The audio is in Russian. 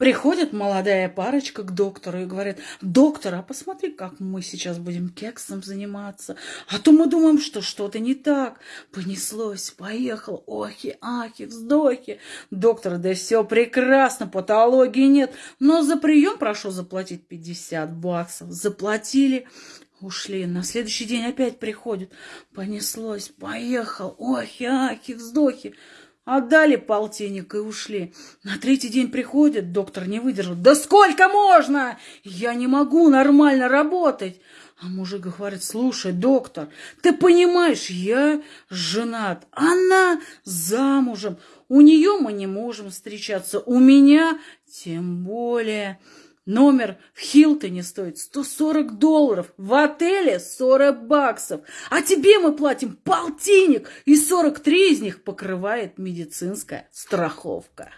Приходит молодая парочка к доктору и говорит, доктор, а посмотри, как мы сейчас будем кексом заниматься. А то мы думаем, что что-то не так. Понеслось, поехал, охи, ахи, вздохи. Доктор, да все прекрасно, патологии нет. Но за прием прошу заплатить 50 баксов. Заплатили, ушли. На следующий день опять приходит. Понеслось, поехал, охи, ахи, вздохи. Отдали полтинник и ушли. На третий день приходит, доктор не выдержал. Да сколько можно? Я не могу нормально работать. А мужик говорит, слушай, доктор, ты понимаешь, я женат, она замужем, у нее мы не можем встречаться, у меня тем более. Номер в Хилтоне стоит 140 долларов, в отеле 40 баксов. А тебе мы платим полтинник, и 43 из них покрывает медицинская страховка.